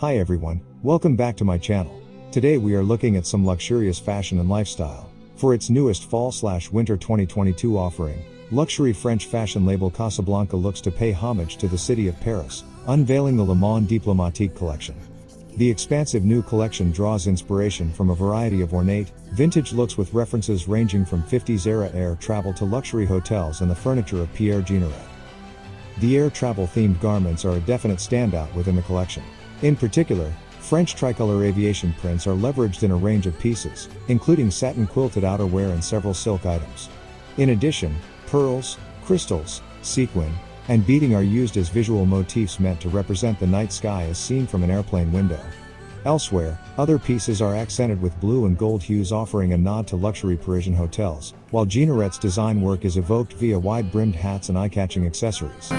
Hi everyone, welcome back to my channel. Today we are looking at some luxurious fashion and lifestyle. For its newest fall slash winter 2022 offering, luxury French fashion label Casablanca looks to pay homage to the city of Paris, unveiling the Le Monde Diplomatique collection. The expansive new collection draws inspiration from a variety of ornate, vintage looks with references ranging from 50s era air travel to luxury hotels and the furniture of Pierre Jeanneret. The air travel themed garments are a definite standout within the collection. In particular, French tricolor aviation prints are leveraged in a range of pieces, including satin quilted outerwear and several silk items. In addition, pearls, crystals, sequin, and beading are used as visual motifs meant to represent the night sky as seen from an airplane window. Elsewhere, other pieces are accented with blue and gold hues offering a nod to luxury Parisian hotels, while Jeanneret's design work is evoked via wide-brimmed hats and eye-catching accessories.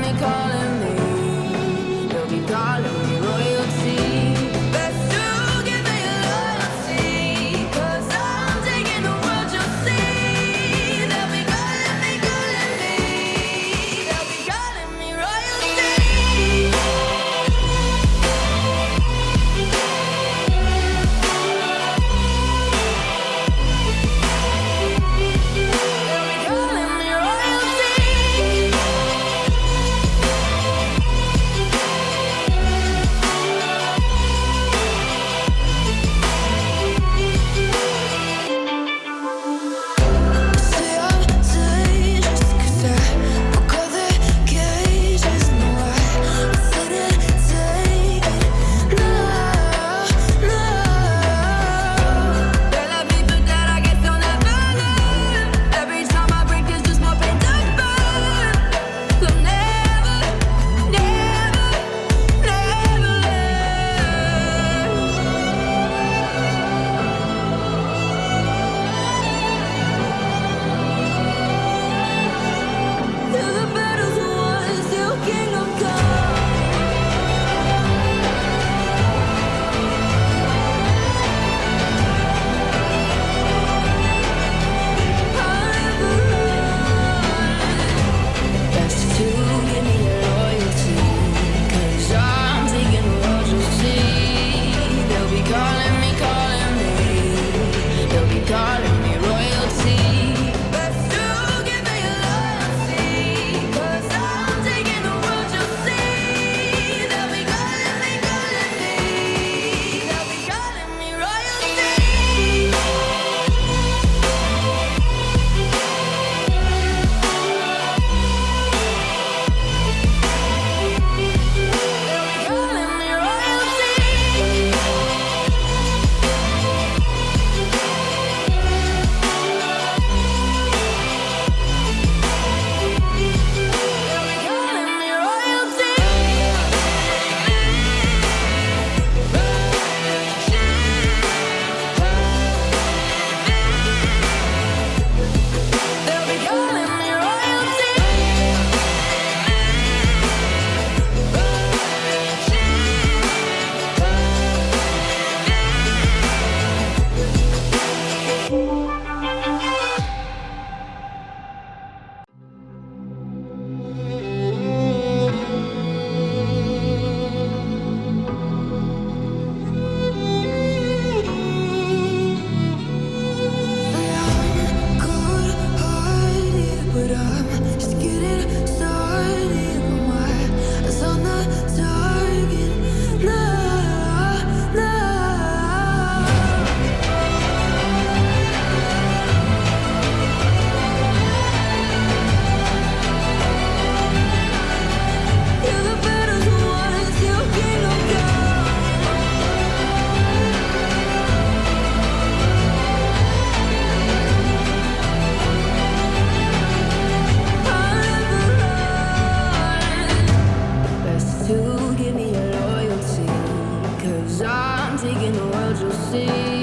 Cause I'm taking the world you'll see.